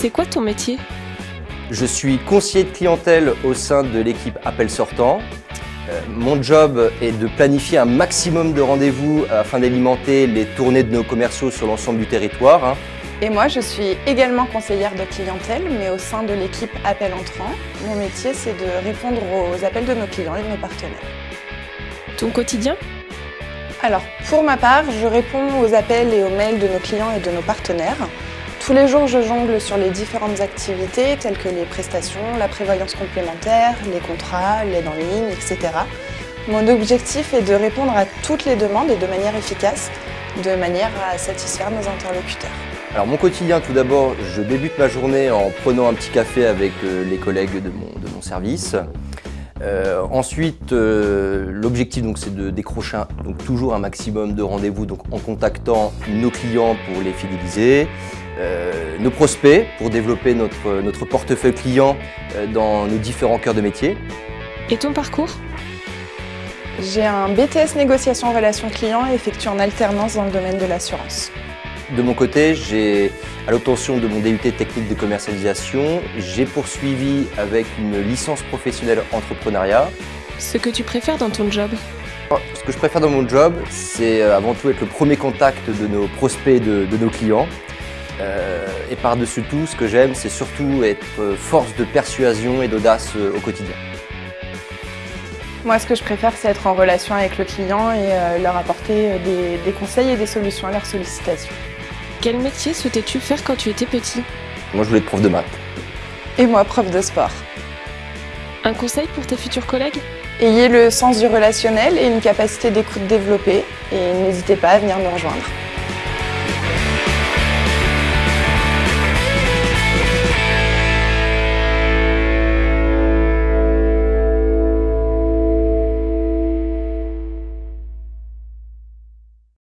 C'est quoi ton métier? Je suis conseiller de clientèle au sein de l'équipe Appel Sortant. Euh, mon job est de planifier un maximum de rendez-vous afin d'alimenter les tournées de nos commerciaux sur l'ensemble du territoire. hein. Et moi, je suis également conseillère de clientèle, mais au sein de l'équipe Appel Entrant. Mon métier, c'est de répondre aux appels de nos clients et de nos partenaires. Ton quotidien? Alors, pour ma part, je réponds aux appels et aux mails de nos clients et de nos partenaires. Tous les jours, je jongle sur les différentes activités telles que les prestations, la prévoyance complémentaire, les contrats, l'aide en ligne, etc. Mon objectif est de répondre à toutes les demandes et de manière efficace, de manière à satisfaire nos interlocuteurs. Alors mon quotidien, tout d'abord, je débute ma journée en prenant un petit café avec euh, les collègues de mon, de mon service. Euh, ensuite, euh, l'objectif donc c'est de décrocher un- donc toujours un maximum de rendez-vous donc en contactant nos clients pour les fidéliser, euh, nos prospects pour développer notre, notre portefeuille client euh, dans nos différents cœurs de métier. Et ton parcours? J'ai un BTS négociation relations clients effectué en alternance dans le domaine de l'assurance. De mon côté, j'ai, à l'obtention de mon DUT technique de commercialisation, j'ai poursuivi avec une licence professionnelle entrepreneuriat. Ce que tu préfères dans ton job Ce que je préfère dans mon job, c'est euh, avant tout être le premier contact de nos prospects de, de nos clients. Euh, et par-dessus tout, ce que j'aime, c'est surtout être euh, force de persuasion et d'audace au quotidien. Moi, ce que je préfère, c'est être en relation avec le client et leur apporter des, des conseils et des solutions à leurs sollicitations. Quel métier souhaitais-tu faire quand tu étais petit? Moi, je voulais être prof de maths. Et moi, prof de sport. Un conseil pour tes futurs collègues? Ayez le sens du relationnel et une capacité d'écoute développée et n'hésitez pas à venir nous rejoindre.